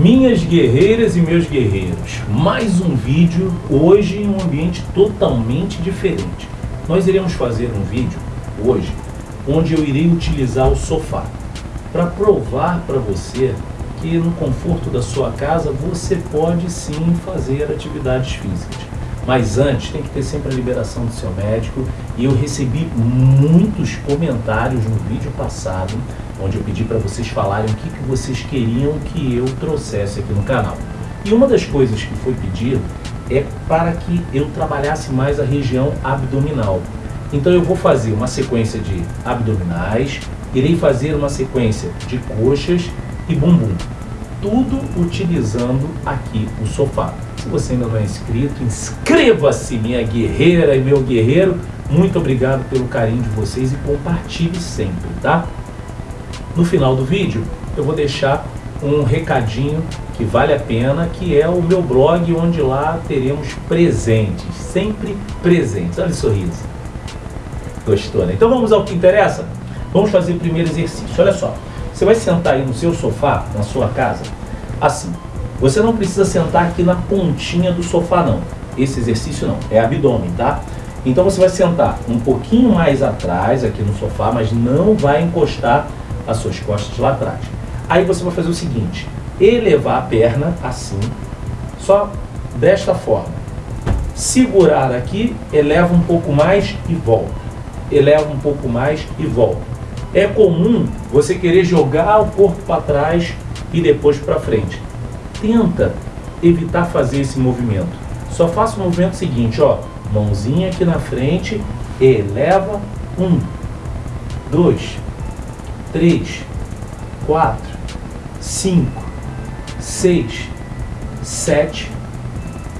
Minhas guerreiras e meus guerreiros, mais um vídeo, hoje em um ambiente totalmente diferente. Nós iremos fazer um vídeo, hoje, onde eu irei utilizar o sofá, para provar para você que no conforto da sua casa você pode sim fazer atividades físicas. Mas antes tem que ter sempre a liberação do seu médico e eu recebi muitos comentários no vídeo passado onde eu pedi para vocês falarem o que, que vocês queriam que eu trouxesse aqui no canal. E uma das coisas que foi pedido é para que eu trabalhasse mais a região abdominal. Então eu vou fazer uma sequência de abdominais, irei fazer uma sequência de coxas e bumbum. Tudo utilizando aqui o sofá. Se você ainda não é inscrito, inscreva-se, minha guerreira e meu guerreiro. Muito obrigado pelo carinho de vocês e compartilhe sempre, tá? No final do vídeo, eu vou deixar um recadinho que vale a pena, que é o meu blog, onde lá teremos presentes, sempre presentes. Olha o sorriso. Gostou, né? Então vamos ao que interessa? Vamos fazer o primeiro exercício. Olha só, você vai sentar aí no seu sofá, na sua casa, assim. Você não precisa sentar aqui na pontinha do sofá não. Esse exercício não, é abdômen, tá? Então você vai sentar um pouquinho mais atrás aqui no sofá, mas não vai encostar as suas costas lá atrás. Aí você vai fazer o seguinte, elevar a perna assim, só desta forma. Segurar aqui, eleva um pouco mais e volta. Eleva um pouco mais e volta. É comum você querer jogar o corpo para trás e depois para frente tenta evitar fazer esse movimento. Só faça o movimento seguinte, ó, mãozinha aqui na frente, eleva, um, dois, três, quatro, cinco, seis, sete,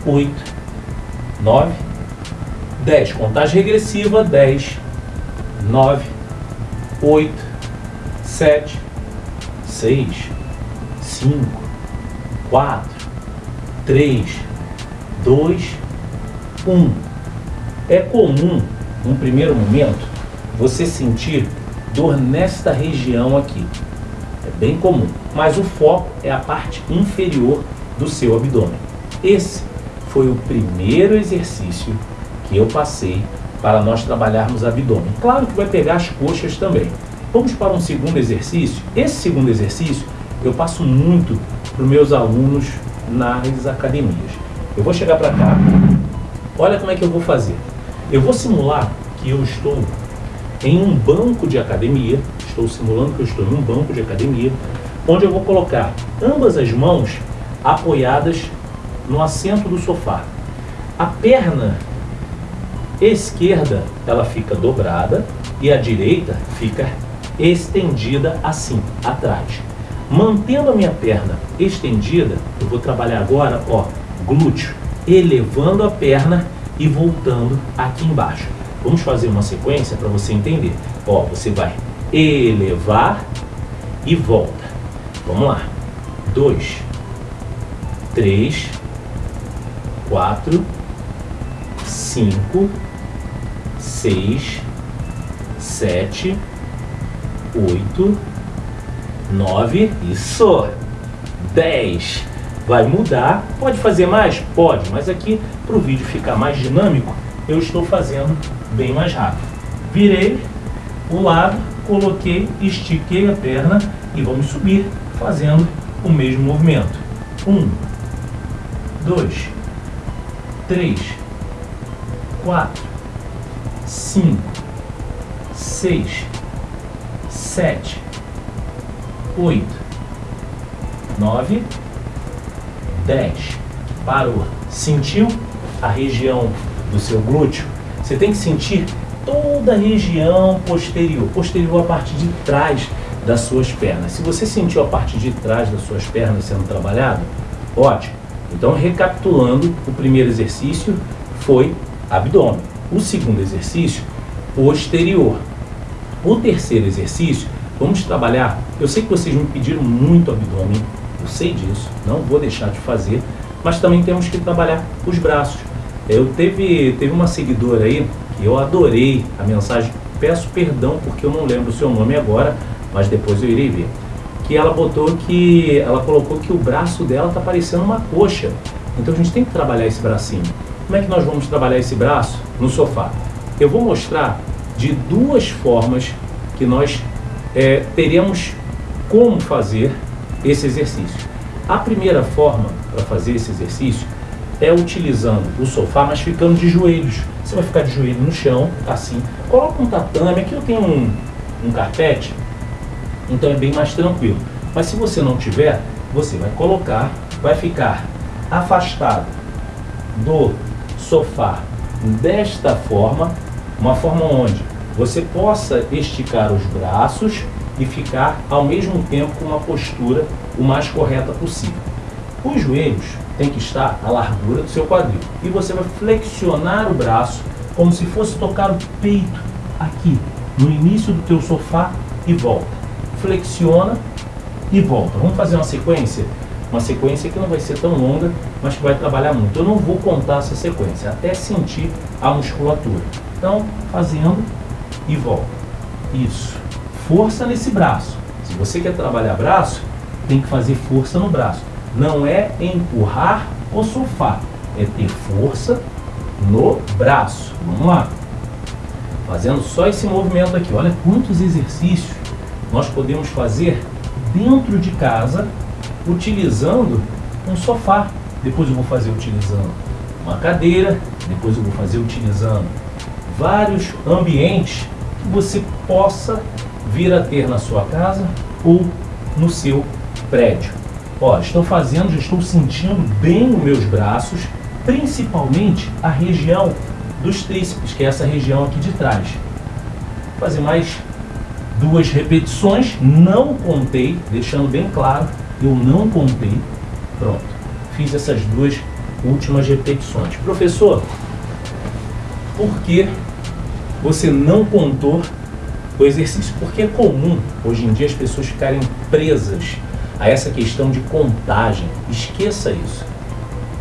oito, nove, dez. Contagem regressiva, dez, nove, oito, sete, seis, cinco, 4, 3, 2, 1. É comum, num primeiro momento, você sentir dor nesta região aqui. É bem comum, mas o foco é a parte inferior do seu abdômen. Esse foi o primeiro exercício que eu passei para nós trabalharmos abdômen. Claro que vai pegar as coxas também. Vamos para um segundo exercício. Esse segundo exercício eu passo muito para os meus alunos nas academias. Eu vou chegar para cá, olha como é que eu vou fazer. Eu vou simular que eu estou em um banco de academia, estou simulando que eu estou em um banco de academia, onde eu vou colocar ambas as mãos apoiadas no assento do sofá. A perna esquerda ela fica dobrada e a direita fica estendida assim, atrás. Mantendo a minha perna estendida, eu vou trabalhar agora, ó, glúteo, elevando a perna e voltando aqui embaixo. Vamos fazer uma sequência para você entender. Ó, você vai elevar e volta. Vamos lá. Dois, três, quatro, cinco, seis, sete, oito, 9, isso, 10. Vai mudar, pode fazer mais? Pode, mas aqui para o vídeo ficar mais dinâmico, eu estou fazendo bem mais rápido. Virei o lado, coloquei, estiquei a perna e vamos subir fazendo o mesmo movimento. 1, 2, 3, 4, 5, 6, 7, oito, nove, dez. Parou. Sentiu a região do seu glúteo? Você tem que sentir toda a região posterior. Posterior a parte de trás das suas pernas. Se você sentiu a parte de trás das suas pernas sendo trabalhado, ótimo. Então, recapitulando, o primeiro exercício foi abdômen. O segundo exercício, posterior. O terceiro exercício Vamos trabalhar. Eu sei que vocês me pediram muito abdômen, eu sei disso, não vou deixar de fazer, mas também temos que trabalhar os braços. Eu teve, teve uma seguidora aí que eu adorei a mensagem, peço perdão porque eu não lembro o seu nome agora, mas depois eu irei ver. que ela botou que ela colocou que o braço dela tá parecendo uma coxa. Então a gente tem que trabalhar esse bracinho. Como é que nós vamos trabalhar esse braço no sofá? Eu vou mostrar de duas formas que nós é, teremos como fazer esse exercício. A primeira forma para fazer esse exercício é utilizando o sofá, mas ficando de joelhos. Você vai ficar de joelho no chão, assim. Coloca um tatame, aqui eu tenho um, um carpete, então é bem mais tranquilo. Mas se você não tiver, você vai colocar, vai ficar afastado do sofá desta forma, uma forma onde você possa esticar os braços e ficar ao mesmo tempo com uma postura o mais correta possível. Os joelhos têm que estar à largura do seu quadril e você vai flexionar o braço como se fosse tocar o peito aqui no início do teu sofá e volta. Flexiona e volta. Vamos fazer uma sequência? Uma sequência que não vai ser tão longa, mas que vai trabalhar muito. Eu não vou contar essa sequência, até sentir a musculatura. Então, fazendo e volta. Isso. Força nesse braço. Se você quer trabalhar braço, tem que fazer força no braço. Não é empurrar o sofá, é ter força no braço. Vamos lá. Fazendo só esse movimento aqui. Olha quantos exercícios nós podemos fazer dentro de casa utilizando um sofá. Depois eu vou fazer utilizando uma cadeira, depois eu vou fazer utilizando vários ambientes que você possa vir a ter na sua casa ou no seu prédio. Ó, estou fazendo, já estou sentindo bem os meus braços, principalmente a região dos tríceps, que é essa região aqui de trás. Vou fazer mais duas repetições, não contei, deixando bem claro, eu não contei. Pronto, fiz essas duas últimas repetições. Professor, por que você não contou o exercício? Porque é comum, hoje em dia, as pessoas ficarem presas a essa questão de contagem. Esqueça isso.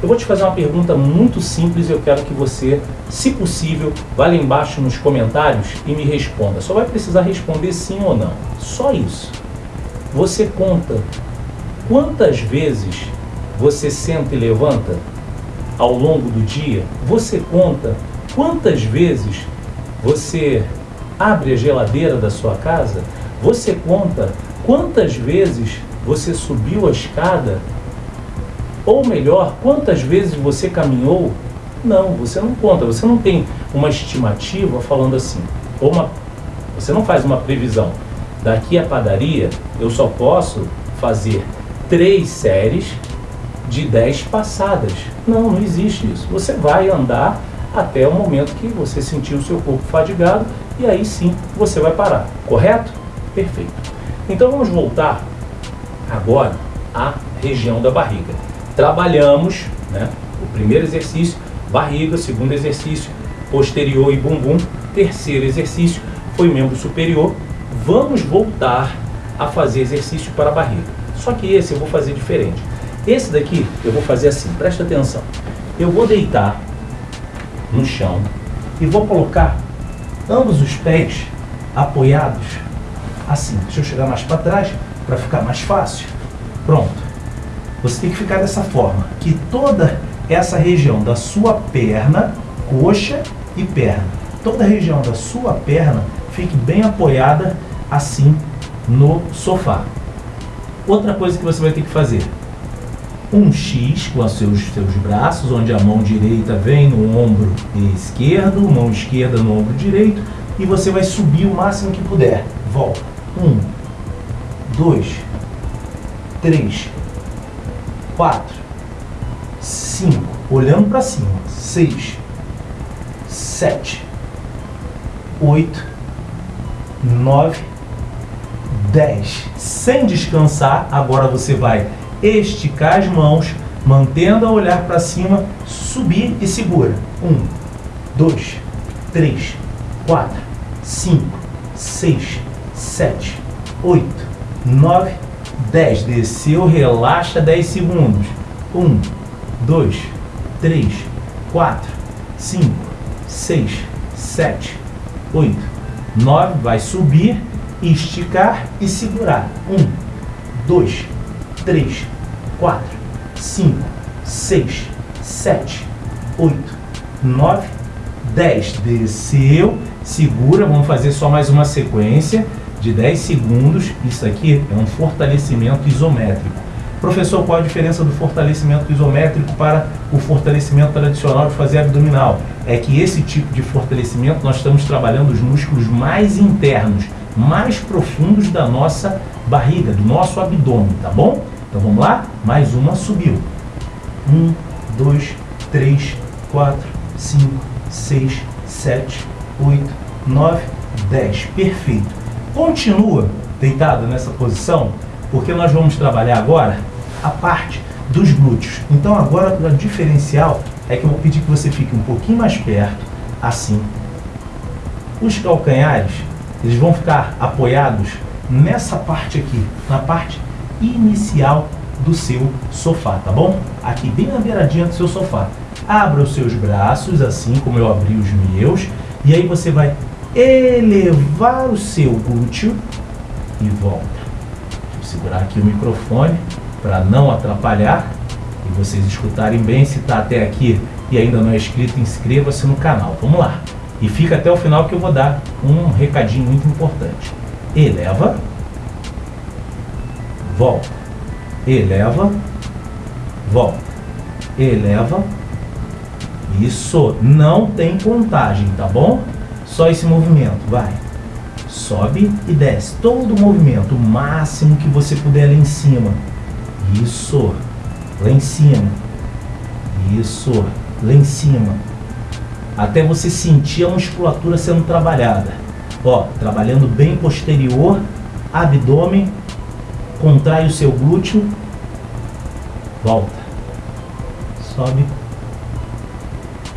Eu vou te fazer uma pergunta muito simples e eu quero que você, se possível, vá lá embaixo nos comentários e me responda. Só vai precisar responder sim ou não. Só isso. Você conta quantas vezes você senta e levanta ao longo do dia? Você conta quantas vezes você abre a geladeira da sua casa? Você conta quantas vezes você subiu a escada? Ou melhor, quantas vezes você caminhou? Não, você não conta, você não tem uma estimativa falando assim, ou uma, você não faz uma previsão. Daqui à padaria, eu só posso fazer três séries de dez passadas. Não, não existe isso. Você vai andar até o momento que você sentir o seu corpo fadigado e aí sim você vai parar, correto? Perfeito. Então vamos voltar agora a região da barriga. Trabalhamos, né, o primeiro exercício, barriga, segundo exercício, posterior e bumbum, terceiro exercício foi membro superior. Vamos voltar a fazer exercício para a barriga. Só que esse eu vou fazer diferente. Esse daqui eu vou fazer assim, presta atenção. Eu vou deitar no chão e vou colocar ambos os pés apoiados assim. Deixa eu chegar mais para trás para ficar mais fácil. Pronto. Você tem que ficar dessa forma, que toda essa região da sua perna, coxa e perna, toda a região da sua perna fique bem apoiada assim no sofá. Outra coisa que você vai ter que fazer, um X com os seus, seus braços, onde a mão direita vem no ombro esquerdo, mão esquerda no ombro direito, e você vai subir o máximo que puder. Volta. Um, dois, três, quatro, cinco, olhando para cima, seis, sete, oito, nove, dez. Sem descansar, agora você vai esticar as mãos, mantendo a olhar para cima, subir e segura. Um, dois, três, quatro, cinco, seis, sete, oito, nove, dez. Desceu, relaxa dez segundos. Um, dois, três, quatro, cinco, seis, sete, oito, nove. Vai subir, esticar e segurar. Um, dois, três, quatro, cinco, seis, sete, oito, nove, dez. Desceu, segura, vamos fazer só mais uma sequência de 10 segundos. Isso aqui é um fortalecimento isométrico. Professor, qual a diferença do fortalecimento isométrico para o fortalecimento tradicional de fazer abdominal? É que esse tipo de fortalecimento nós estamos trabalhando os músculos mais internos, mais profundos da nossa barriga, do nosso abdômen, tá bom? Então vamos lá? Mais uma, subiu. Um, dois, três, quatro, cinco, seis, sete, oito, nove, dez. Perfeito. Continua deitado nessa posição porque nós vamos trabalhar agora a parte dos glúteos. Então agora o diferencial é que eu vou pedir que você fique um pouquinho mais perto, assim. Os calcanhares, eles vão ficar apoiados nessa parte aqui, na parte inicial do seu sofá, tá bom? Aqui bem na beiradinha do seu sofá. Abra os seus braços, assim como eu abri os meus, e aí você vai elevar o seu glúteo e volta segurar aqui o microfone para não atrapalhar e vocês escutarem bem. Se está até aqui e ainda não é inscrito, inscreva-se no canal. Vamos lá. E fica até o final que eu vou dar um recadinho muito importante. Eleva, volta, eleva, volta, eleva. Isso, não tem contagem, tá bom? Só esse movimento, vai sobe e desce. Todo o movimento, o máximo que você puder lá em cima. Isso, lá em cima. Isso, lá em cima. Até você sentir a musculatura sendo trabalhada. Ó, trabalhando bem posterior, abdômen, contrai o seu glúteo, volta. Sobe,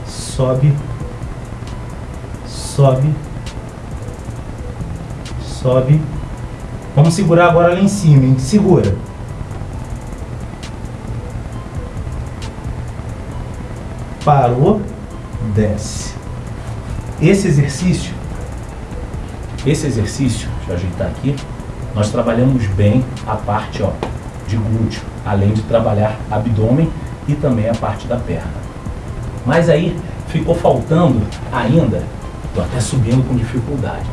sobe, sobe sobe. Vamos segurar agora lá em cima, hein? Segura. Parou, desce. Esse exercício, esse exercício, deixa eu ajeitar aqui, nós trabalhamos bem a parte ó, de glúteo, além de trabalhar abdômen e também a parte da perna. Mas aí ficou faltando ainda, estou até subindo com dificuldade,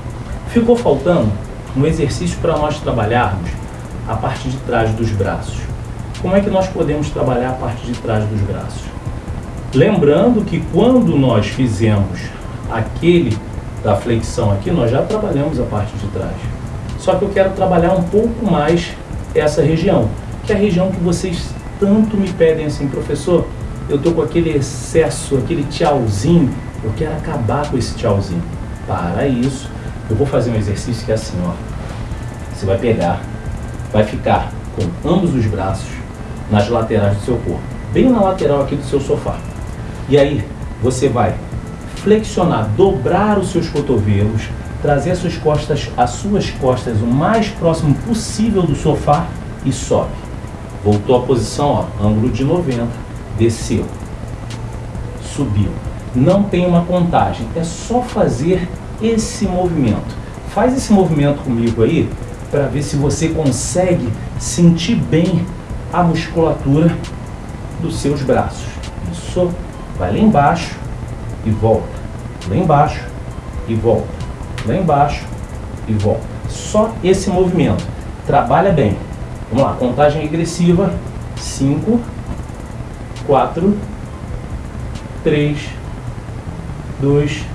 Ficou faltando um exercício para nós trabalharmos a parte de trás dos braços. Como é que nós podemos trabalhar a parte de trás dos braços? Lembrando que quando nós fizemos aquele da flexão aqui, nós já trabalhamos a parte de trás. Só que eu quero trabalhar um pouco mais essa região, que é a região que vocês tanto me pedem assim, professor, eu tô com aquele excesso, aquele tchauzinho, eu quero acabar com esse tchauzinho. Para isso, eu vou fazer um exercício que é assim, ó. Você vai pegar, vai ficar com ambos os braços nas laterais do seu corpo, bem na lateral aqui do seu sofá. E aí você vai flexionar, dobrar os seus cotovelos, trazer as suas costas, as suas costas o mais próximo possível do sofá e sobe. Voltou à posição, ó, ângulo de 90, desceu, subiu. Não tem uma contagem, é só fazer esse movimento. Faz esse movimento comigo aí para ver se você consegue sentir bem a musculatura dos seus braços. Isso, vai lá embaixo e volta. Lá embaixo e volta. Lá embaixo e volta. Só esse movimento. Trabalha bem. Vamos lá, contagem regressiva. 5, 4, 3, 2,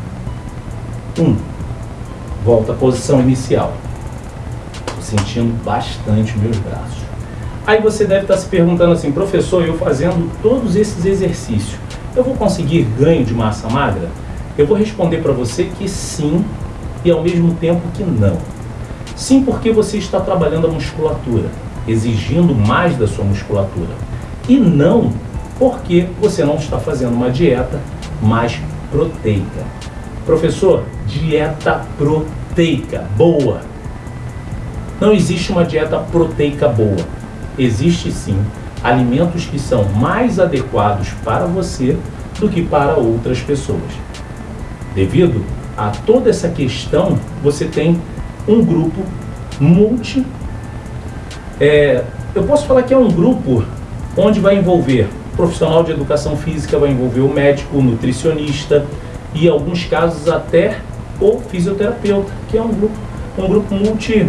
1. Volta à posição inicial. Estou sentindo bastante meus braços. Aí você deve estar se perguntando assim, professor, eu fazendo todos esses exercícios, eu vou conseguir ganho de massa magra? Eu vou responder para você que sim e ao mesmo tempo que não. Sim, porque você está trabalhando a musculatura, exigindo mais da sua musculatura. E não porque você não está fazendo uma dieta mais proteica. Professor, dieta proteica boa. Não existe uma dieta proteica boa. Existe sim alimentos que são mais adequados para você do que para outras pessoas. Devido a toda essa questão, você tem um grupo multi É, eu posso falar que é um grupo onde vai envolver profissional de educação física, vai envolver o médico, o nutricionista e, em alguns casos, até o fisioterapeuta, que é um grupo, um grupo multi.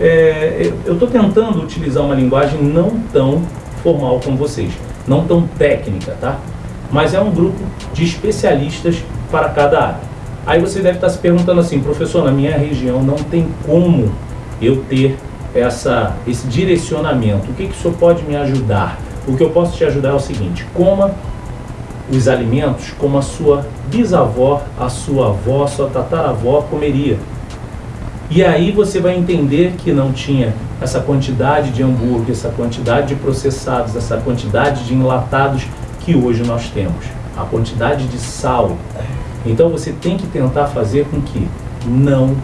É, eu estou tentando utilizar uma linguagem não tão formal como vocês, não tão técnica, tá? Mas é um grupo de especialistas para cada área. Aí você deve estar se perguntando assim, professor, na minha região não tem como eu ter essa, esse direcionamento. O que, que o senhor pode me ajudar? O que eu posso te ajudar é o seguinte, coma os alimentos como a sua bisavó, a sua avó, a sua tataravó comeria. E aí você vai entender que não tinha essa quantidade de hambúrguer, essa quantidade de processados, essa quantidade de enlatados que hoje nós temos. A quantidade de sal. Então você tem que tentar fazer com que não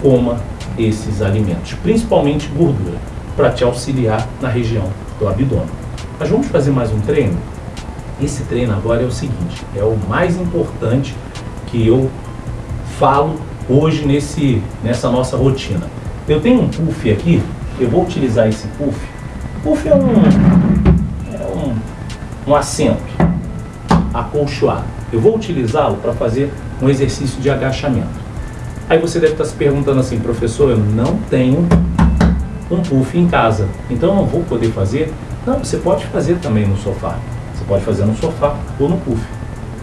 coma esses alimentos, principalmente gordura, para te auxiliar na região do abdômen. Mas vamos fazer mais um treino? Esse treino agora é o seguinte, é o mais importante que eu falo hoje nesse, nessa nossa rotina. Eu tenho um puff aqui, eu vou utilizar esse puff. Puff é um, é um, um assento acolchoado. Eu vou utilizá-lo para fazer um exercício de agachamento. Aí você deve estar se perguntando assim, professor, eu não tenho um puff em casa, então eu não vou poder fazer. Não, você pode fazer também no sofá. Você pode fazer no sofá ou no puff,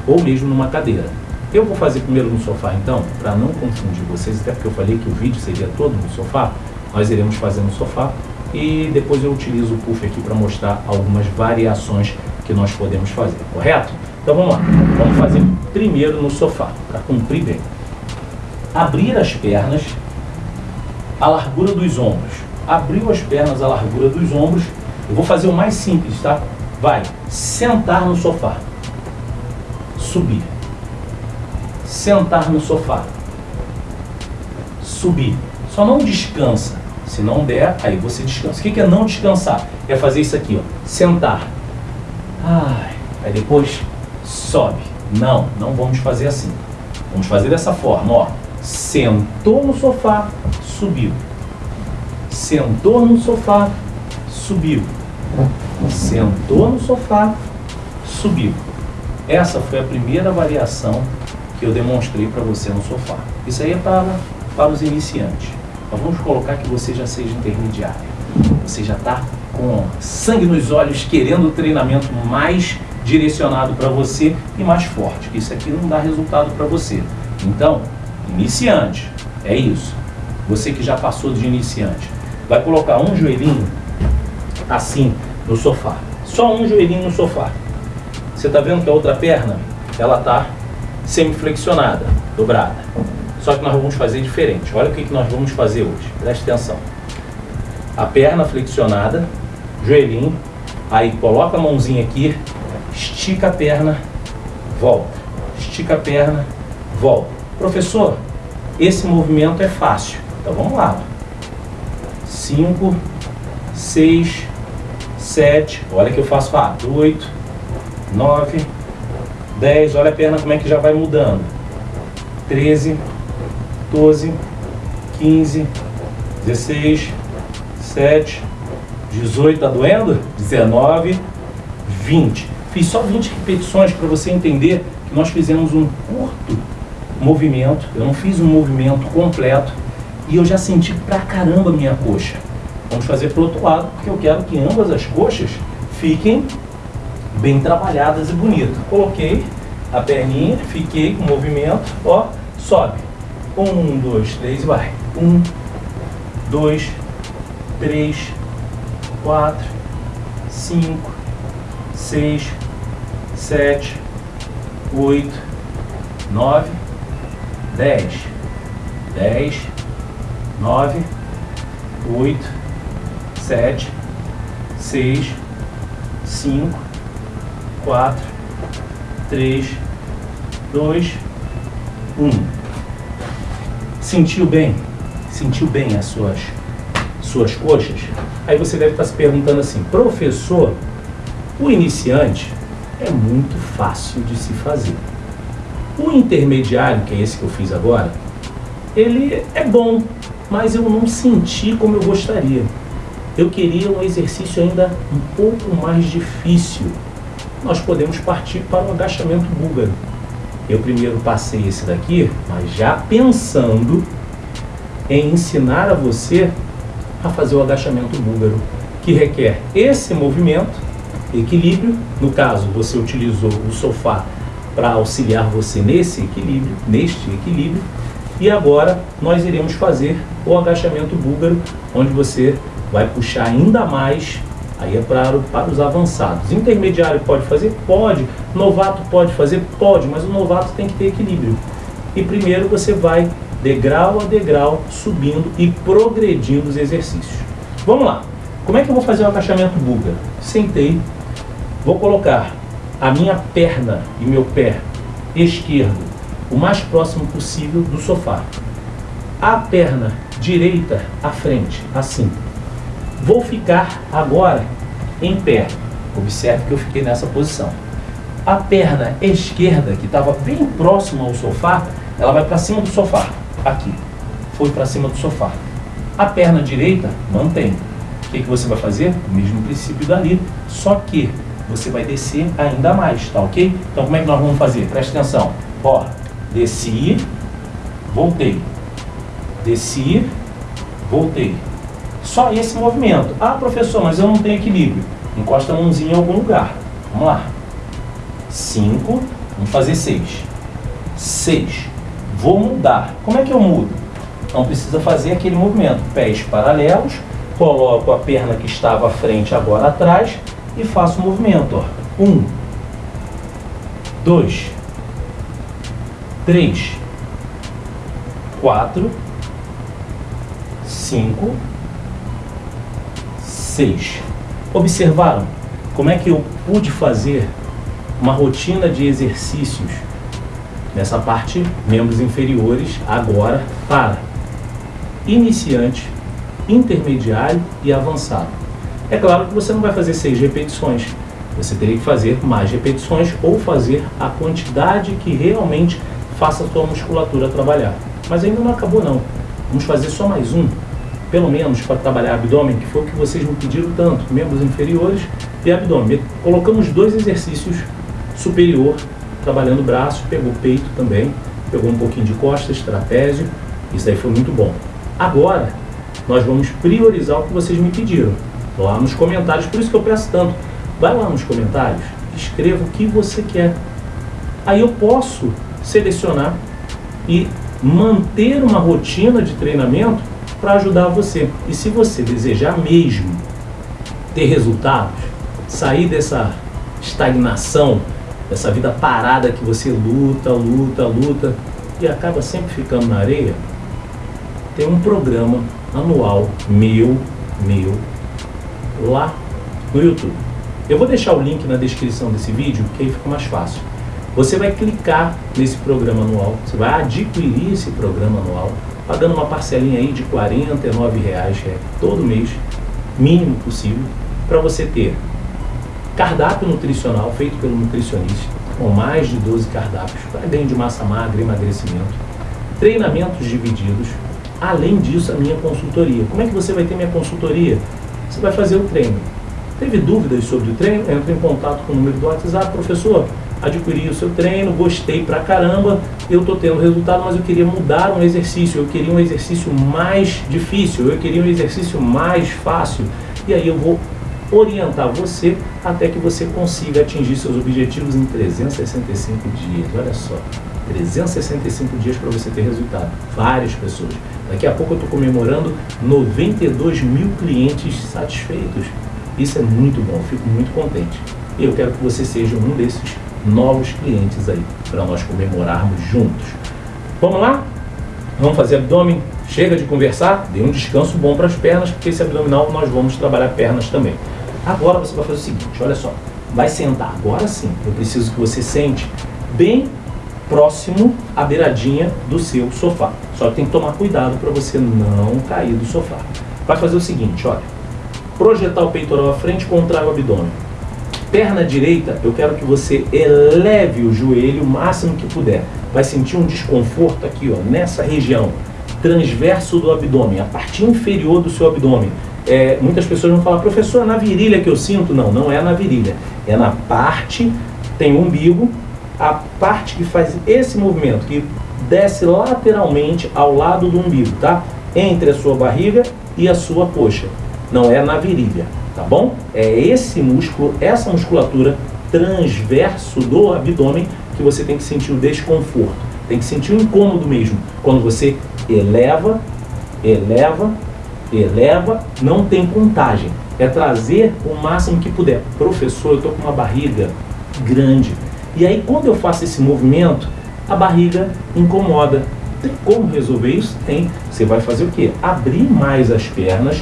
ou mesmo numa cadeira. Eu vou fazer primeiro no sofá então, para não confundir vocês, até porque eu falei que o vídeo seria todo no sofá, nós iremos fazer no sofá e depois eu utilizo o puff aqui para mostrar algumas variações que nós podemos fazer, correto? Então vamos lá, vamos fazer primeiro no sofá, para cumprir bem abrir as pernas à largura dos ombros. Abriu as pernas à largura dos ombros. Eu vou fazer o mais simples, tá? Vai. Sentar no sofá. Subir. Sentar no sofá. Subir. Só não descansa. Se não der, aí você descansa. O que é não descansar? É fazer isso aqui, ó. Sentar. Ai. Aí depois sobe. Não, não vamos fazer assim. Vamos fazer dessa forma, ó sentou no sofá, subiu. Sentou no sofá, subiu. Sentou no sofá, subiu. Essa foi a primeira variação que eu demonstrei para você no sofá. Isso aí é para, para os iniciantes. Mas vamos colocar que você já seja intermediário. Você já está com sangue nos olhos, querendo o treinamento mais direcionado para você e mais forte. Isso aqui não dá resultado para você. Então, Iniciante, é isso. Você que já passou de iniciante, vai colocar um joelhinho assim no sofá. Só um joelhinho no sofá. Você está vendo que a outra perna, ela está semiflexionada, dobrada. Só que nós vamos fazer diferente. Olha o que, nós vamos fazer hoje. Preste atenção. A perna flexionada, joelhinho, aí coloca a mãozinha aqui, estica a perna, volta. Estica a perna, volta. Professor, esse movimento é fácil. Então vamos lá. 5, 6, 7, olha que eu faço rápido. 8, 9, 10, olha a perna como é que já vai mudando. 13, 12, 15, 16, 7, 18, tá doendo? 19, 20. Fiz só 20 repetições para você entender que nós fizemos um curto movimento, eu não fiz um movimento completo e eu já senti pra caramba minha coxa. Vamos fazer pro outro lado, porque eu quero que ambas as coxas fiquem bem trabalhadas e bonitas. Coloquei a perninha, fiquei com o movimento, ó, sobe. Um, dois, três, vai. Um, dois, três, quatro, cinco, seis, sete, oito, nove, 10, 10, 9, 8, 7, 6, 5, 4, 3, 2, 1. Sentiu bem? Sentiu bem as suas, suas coxas? Aí você deve estar se perguntando assim, professor, o iniciante é muito fácil de se fazer. O intermediário, que é esse que eu fiz agora, ele é bom, mas eu não senti como eu gostaria. Eu queria um exercício ainda um pouco mais difícil. Nós podemos partir para o agachamento búlgaro. Eu primeiro passei esse daqui, mas já pensando em ensinar a você a fazer o agachamento búlgaro, que requer esse movimento, equilíbrio. No caso, você utilizou o sofá para auxiliar você nesse equilíbrio, neste equilíbrio. E agora nós iremos fazer o agachamento búlgaro, onde você vai puxar ainda mais, aí é para, para os avançados. Intermediário pode fazer? Pode. Novato pode fazer? Pode, mas o novato tem que ter equilíbrio. E primeiro você vai degrau a degrau, subindo e progredindo os exercícios. Vamos lá. Como é que eu vou fazer o agachamento búlgaro? Sentei, vou colocar a minha perna e meu pé esquerdo o mais próximo possível do sofá. A perna direita à frente, assim. Vou ficar agora em pé. Observe que eu fiquei nessa posição. A perna esquerda, que estava bem próxima ao sofá, ela vai para cima do sofá. Aqui. Foi para cima do sofá. A perna direita, mantém. O que, que você vai fazer? O mesmo princípio dali, só que você vai descer ainda mais, tá ok? Então como é que nós vamos fazer? Presta atenção. Ó, desci, voltei. Desci, voltei. Só esse movimento. Ah, professor, mas eu não tenho equilíbrio. Encosta a mãozinha em algum lugar. Vamos lá. 5, vamos fazer 6. 6. Vou mudar. Como é que eu mudo? Não precisa fazer aquele movimento. Pés paralelos, coloco a perna que estava à frente agora atrás e faço o movimento. 1, 2, 3, 4, 5, vocês observaram como é que eu pude fazer uma rotina de exercícios nessa parte membros inferiores agora para iniciante, intermediário e avançado. É claro que você não vai fazer seis repetições, você teria que fazer mais repetições ou fazer a quantidade que realmente faça a sua musculatura trabalhar. Mas ainda não acabou não, vamos fazer só mais um pelo menos para trabalhar abdômen, que foi o que vocês me pediram tanto, membros inferiores e abdômen. Colocamos dois exercícios superior, trabalhando braço, pegou peito também, pegou um pouquinho de costas, trapézio, isso aí foi muito bom. Agora, nós vamos priorizar o que vocês me pediram, lá nos comentários, por isso que eu peço tanto, vai lá nos comentários, escreva o que você quer. Aí eu posso selecionar e manter uma rotina de treinamento para ajudar você. E se você desejar mesmo ter resultados, sair dessa estagnação, dessa vida parada que você luta, luta, luta e acaba sempre ficando na areia, tem um programa anual meu, meu, lá no YouTube. Eu vou deixar o link na descrição desse vídeo, que aí fica mais fácil. Você vai clicar nesse programa anual, você vai adquirir esse programa anual, pagando uma parcelinha aí de R$ reais é, todo mês, mínimo possível, para você ter cardápio nutricional feito pelo nutricionista, com mais de 12 cardápios para ganho de massa magra, emagrecimento, treinamentos divididos, além disso a minha consultoria. Como é que você vai ter minha consultoria? Você vai fazer o treino. Teve dúvidas sobre o treino? Entra em contato com o número do WhatsApp, professor, adquiri o seu treino, gostei pra caramba, eu tô tendo resultado, mas eu queria mudar um exercício, eu queria um exercício mais difícil, eu queria um exercício mais fácil. E aí eu vou orientar você até que você consiga atingir seus objetivos em 365 dias. Olha só, 365 dias para você ter resultado. Várias pessoas. Daqui a pouco eu estou comemorando 92 mil clientes satisfeitos. Isso é muito bom, fico muito contente. E eu quero que você seja um desses novos clientes aí, para nós comemorarmos juntos. Vamos lá? Vamos fazer abdômen? Chega de conversar, dê um descanso bom para as pernas, porque esse abdominal nós vamos trabalhar pernas também. Agora você vai fazer o seguinte, olha só, vai sentar, agora sim, eu preciso que você sente bem próximo à beiradinha do seu sofá. Só que tem que tomar cuidado para você não cair do sofá. Vai fazer o seguinte, olha, projetar o peitoral à frente, contrai o abdômen Perna direita, eu quero que você eleve o joelho o máximo que puder. Vai sentir um desconforto aqui, ó, nessa região, transverso do abdômen, a parte inferior do seu abdômen. é, muitas pessoas vão falar, professor, é na virilha que eu sinto? Não, não é na virilha. É na parte, tem o umbigo, a parte que faz esse movimento, que desce lateralmente ao lado do umbigo, tá? Entre a sua barriga e a sua coxa. Não é na virilha, tá bom? É esse músculo, essa musculatura transverso do abdômen que você tem que sentir o desconforto. Tem que sentir o incômodo mesmo. Quando você eleva, eleva, eleva, não tem contagem. É trazer o máximo que puder. Professor, eu estou com uma barriga grande. E aí quando eu faço esse movimento, a barriga incomoda. Tem como resolver isso? Tem. Você vai fazer o quê? Abrir mais as pernas.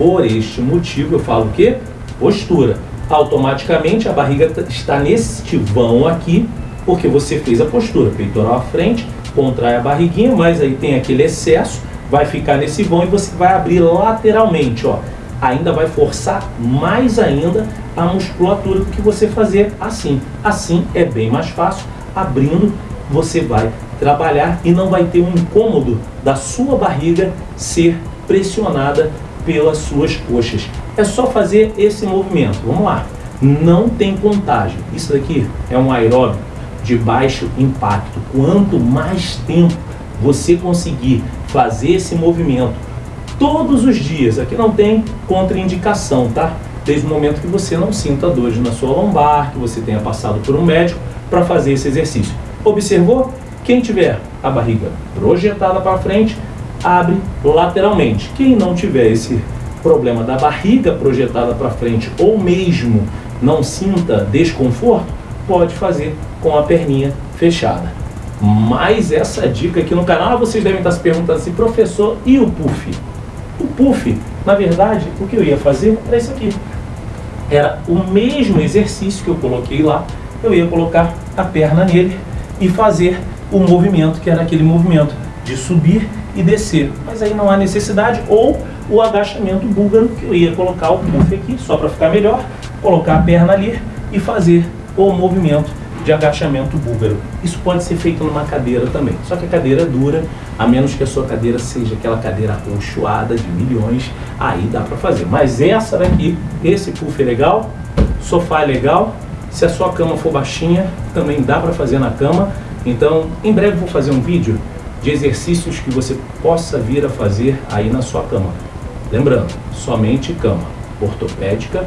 Por este motivo eu falo o quê? Postura. Automaticamente a barriga está neste vão aqui, porque você fez a postura. Peitoral à frente, contrai a barriguinha, mas aí tem aquele excesso, vai ficar nesse vão e você vai abrir lateralmente, ó. Ainda vai forçar mais ainda a musculatura do que você fazer assim. Assim é bem mais fácil, abrindo você vai trabalhar e não vai ter um incômodo da sua barriga ser pressionada pelas suas coxas. É só fazer esse movimento. Vamos lá. Não tem contagem. Isso daqui é um aeróbico de baixo impacto. Quanto mais tempo você conseguir fazer esse movimento todos os dias, aqui não tem contraindicação, tá? Desde o momento que você não sinta dores na sua lombar, que você tenha passado por um médico para fazer esse exercício. Observou? Quem tiver a barriga projetada para frente, abre lateralmente. Quem não tiver esse problema da barriga projetada para frente ou mesmo não sinta desconforto, pode fazer com a perninha fechada. Mas essa dica aqui no canal, vocês devem estar se perguntando assim, professor, e o puff? O puff, na verdade, o que eu ia fazer era isso aqui. Era o mesmo exercício que eu coloquei lá, eu ia colocar a perna nele e fazer o movimento, que era aquele movimento de subir e descer. Mas aí não há necessidade, ou o agachamento búlgaro, que eu ia colocar o puff aqui, só para ficar melhor, colocar a perna ali e fazer o movimento de agachamento búlgaro. Isso pode ser feito numa cadeira também, só que a cadeira dura, a menos que a sua cadeira seja aquela cadeira rochoada de milhões, aí dá para fazer. Mas essa daqui, esse puff é legal, sofá é legal, se a sua cama for baixinha, também dá para fazer na cama. Então, em breve vou fazer um vídeo de exercícios que você possa vir a fazer aí na sua cama. Lembrando, somente cama ortopédica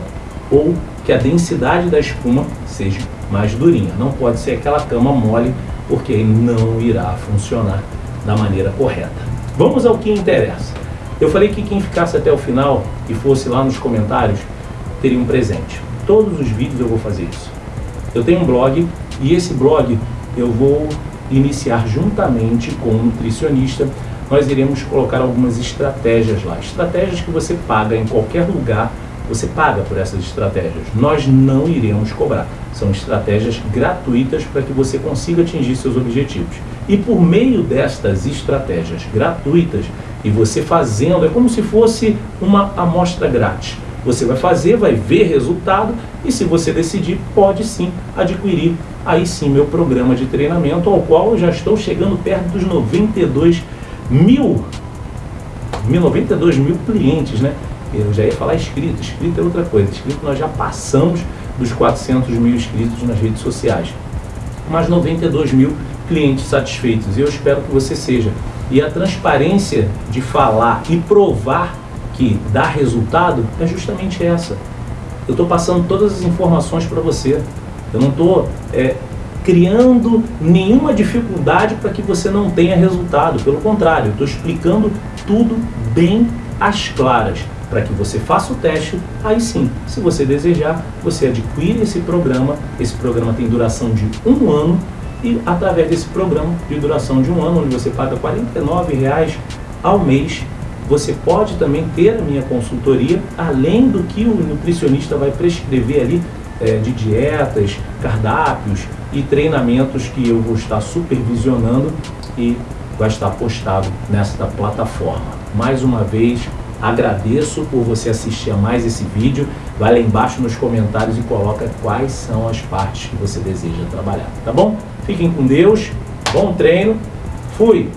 ou que a densidade da espuma seja mais durinha. Não pode ser aquela cama mole, porque não irá funcionar da maneira correta. Vamos ao que interessa. Eu falei que quem ficasse até o final e fosse lá nos comentários teria um presente. Todos os vídeos eu vou fazer isso. Eu tenho um blog e esse blog eu vou iniciar juntamente com um nutricionista. Nós iremos colocar algumas estratégias lá. Estratégias que você paga em qualquer lugar você paga por essas estratégias. Nós não iremos cobrar. São estratégias gratuitas para que você consiga atingir seus objetivos. E por meio destas estratégias gratuitas, e você fazendo, é como se fosse uma amostra grátis. Você vai fazer, vai ver resultado e se você decidir, pode sim adquirir aí sim meu programa de treinamento, ao qual eu já estou chegando perto dos 92 mil, 92 mil clientes, né? Eu já ia falar inscrito, inscrito é outra coisa. Inscrito nós já passamos dos 400 mil inscritos nas redes sociais. Mas 92 mil clientes satisfeitos. E eu espero que você seja. E a transparência de falar e provar que dá resultado é justamente essa. Eu estou passando todas as informações para você. Eu não estou é, criando nenhuma dificuldade para que você não tenha resultado. Pelo contrário, estou explicando tudo bem às claras para que você faça o teste, aí sim, se você desejar, você adquire esse programa, esse programa tem duração de um ano, e através desse programa de duração de um ano, onde você paga R$ reais ao mês, você pode também ter a minha consultoria, além do que o nutricionista vai prescrever ali é, de dietas, cardápios e treinamentos que eu vou estar supervisionando e vai estar postado nesta plataforma. Mais uma vez, Agradeço por você assistir a mais esse vídeo. Vai lá embaixo nos comentários e coloca quais são as partes que você deseja trabalhar, tá bom? Fiquem com Deus, bom treino, fui!